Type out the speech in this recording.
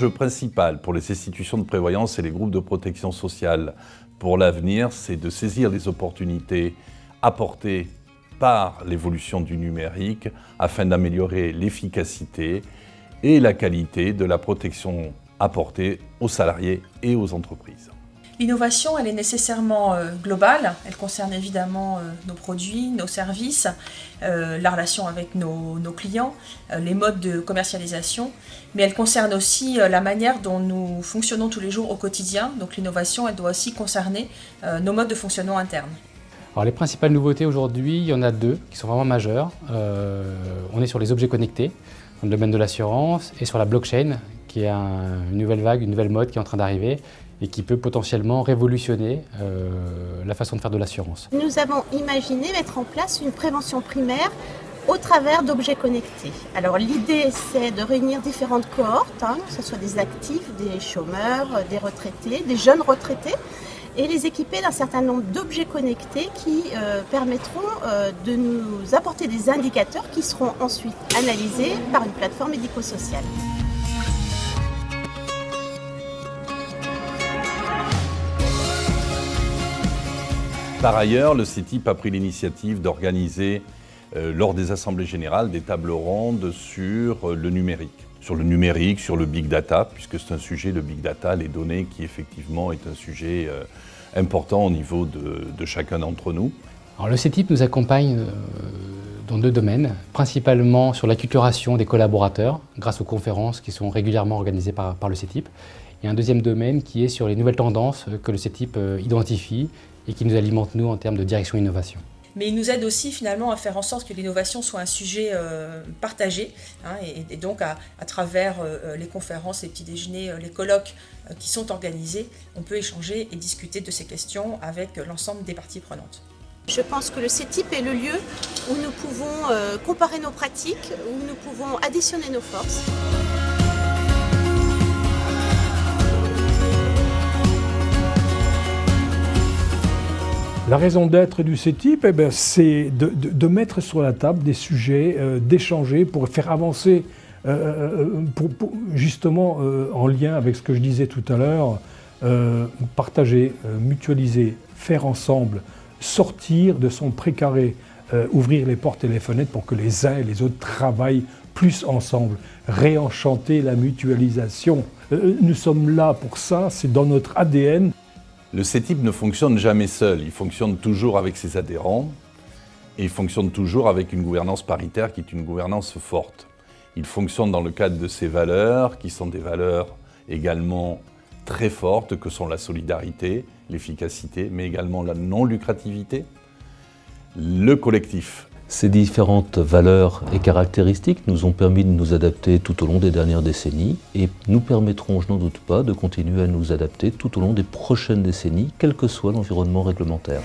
L'enjeu principal pour les institutions de prévoyance et les groupes de protection sociale pour l'avenir, c'est de saisir les opportunités apportées par l'évolution du numérique afin d'améliorer l'efficacité et la qualité de la protection apportée aux salariés et aux entreprises. L'innovation, elle est nécessairement euh, globale. Elle concerne évidemment euh, nos produits, nos services, euh, la relation avec nos, clients, les modes de commercialisation, mais elle concerne aussi la manière dont nous fonctionnons tous les jours au quotidien. Donc l'innovation, elle doit aussi concerner nos modes de fonctionnement internes. Alors les principales nouveautés aujourd'hui, il y en a deux qui sont vraiment majeures. on est sur les objets connectés, dans le domaine de l'assurance, et sur la blockchain, qui est une nouvelle vague, une nouvelle mode qui est en train d'arriver et qui peut potentiellement révolutionner euh, la façon de faire de l'assurance. Nous avons imaginé mettre en place une prévention primaire au travers d'objets connectés. Alors l'idée c'est de réunir différentes cohortes, hein, que ce soit des actifs, des chômeurs, des retraités, des jeunes retraités, et les équiper d'un certain nombre d'objets connectés qui euh, permettront euh, de nous apporter des indicateurs qui seront ensuite analysés par une plateforme médico-sociale. Par ailleurs, le CETIP a pris l'initiative d'organiser, euh, lors des assemblées générales, des tables rondes sur euh, le numérique. Sur le numérique, sur le big data, puisque c'est un sujet, le big data, les données, qui effectivement est un sujet euh, important au niveau de, chacun d'entre nous. Alors, le CETIP nous accompagne dans deux domaines, principalement sur l'acculturation des collaborateurs, grâce aux conférences qui sont régulièrement organisées par, le CETIP, et un deuxième domaine qui est sur les nouvelles tendances que le CETIP identifie et qui nous alimente, nous, en termes de direction innovation. Mais il nous aide aussi finalement à faire en sorte que l'innovation soit un sujet euh, partagé. Hein, et, donc à, travers euh, les conférences, les petits déjeuners, euh, les colloques qui sont organisés, on peut échanger et discuter de ces questions avec l'ensemble des parties prenantes. Je pense que le CETIP est le lieu où nous pouvons comparer nos pratiques, où nous pouvons additionner nos forces. La raison d'être du CETIP, eh ben, c'est de, mettre sur la table des sujets, euh, d'échanger pour faire avancer, euh, euh, justement en lien avec ce que je disais tout à l'heure, partager, mutualiser, faire ensemble, sortir de son précaré, ouvrir les portes et les fenêtres pour que les uns et les autres travaillent plus ensemble, réenchanter la mutualisation. nous sommes là pour ça, c'est dans notre ADN. Le CETIP ne fonctionne jamais seul, il fonctionne toujours avec ses adhérents et il fonctionne toujours avec une gouvernance paritaire qui est une gouvernance forte. Il fonctionne dans le cadre de ses valeurs, qui sont des valeurs également très fortes, que sont la solidarité, l'efficacité, mais également la non-lucrativité, le collectif. Ces différentes valeurs et caractéristiques nous ont permis de nous adapter tout au long des dernières décennies et nous permettront, je n'en doute pas, de continuer à nous adapter tout au long des prochaines décennies, quel que soit l'environnement réglementaire.